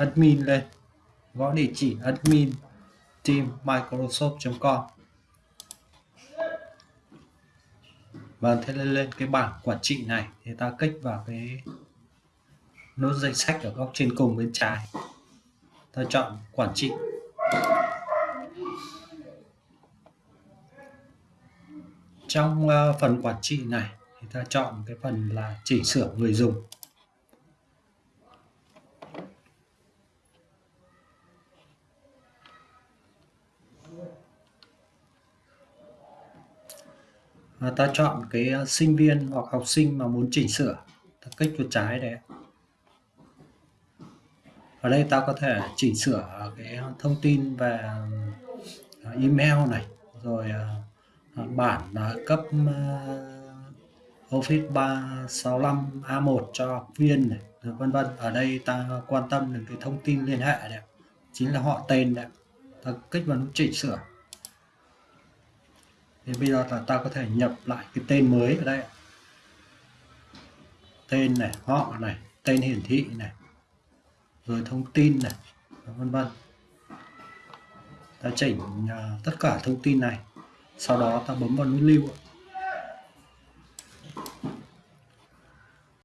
admin lên. Gõ địa chỉ admin team microsoft.com và thế lên lên cái bảng quản trị này, thì ta kích vào cái nút danh sách ở góc trên cùng bên trái. Ta chọn quản trị. Trong ờ, phần quản trị này, thì ta chọn cái phần là chỉnh sửa người dùng. Và ta chọn cái ờ, sinh viên hoặc học sinh mà muốn chỉnh sửa, ta kích chuột trái đấy. Ở đây ta có thể chỉnh sửa cái thông tin về ờ, email này, rồi ờ, bản cấp Office 365 A1 cho học viên này vân vân. Ở đây ta quan tâm đến cái thông tin liên hệ này chính là họ tên này ta kích vào nút chỉnh sửa thì bây giờ là ta có thể nhập lại cái tên mới ở đây tên này họ này tên hiển thị này rồi thông tin này vân vân. Ta chỉnh uh, tất cả thông tin này sau đó ta bấm vào nút lưu